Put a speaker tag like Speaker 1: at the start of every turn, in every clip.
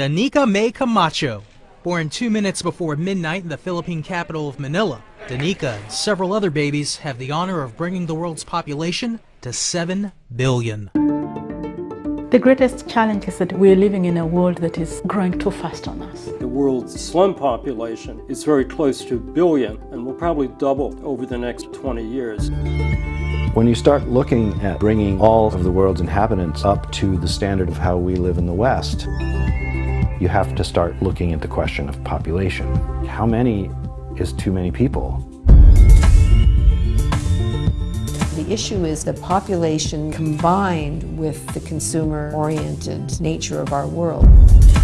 Speaker 1: Danica May Camacho. Born two minutes before midnight in the Philippine capital of Manila, Danica and several other babies have the honor of bringing the world's population to 7 billion.
Speaker 2: The greatest challenge is that we're living in a world that is growing too fast on us.
Speaker 3: The world's slum population is very close to a billion and will probably double over the next 20 years.
Speaker 4: When you start looking at bringing all of the world's inhabitants up to the standard of how we live in the West, you have to start looking at the question of population. How many is too many people?
Speaker 5: The issue is the population combined with the consumer-oriented nature of our world.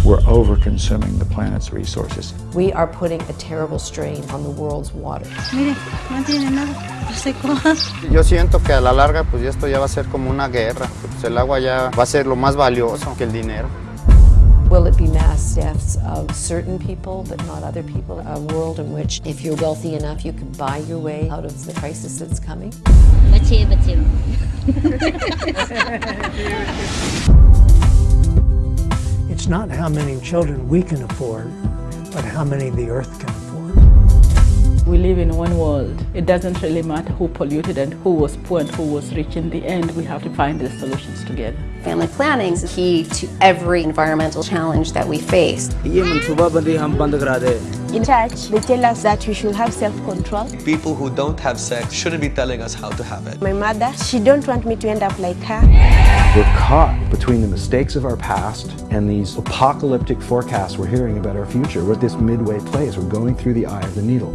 Speaker 6: We're over-consuming the planet's resources.
Speaker 5: We are putting a terrible strain on the world's water.
Speaker 7: Mire, no tiene nada, seco.
Speaker 8: Yo siento que a la larga pues esto ya va a ser como una guerra. Pues el agua ya va a ser lo más valioso que el dinero.
Speaker 5: Will it be mass deaths of certain people but not other people? A world in which if you're wealthy enough you can buy your way out of the crisis that's coming?
Speaker 7: Bache, bache.
Speaker 9: It's not how many children we can afford, but how many the earth can afford.
Speaker 2: We live in one world. It doesn't really matter who polluted and who was poor and who was rich. In the end, we have to find the solutions together.
Speaker 10: Family planning is key to every environmental challenge that we face.
Speaker 11: In
Speaker 12: church, they tell us that we should have self-control.
Speaker 13: People who don't have sex shouldn't be telling us how to have it.
Speaker 12: My mother, she don't want me to end up like her.
Speaker 4: We're caught between the mistakes of our past and these apocalyptic forecasts we're hearing about our future. We're at this midway place. We're going through the eye of the needle.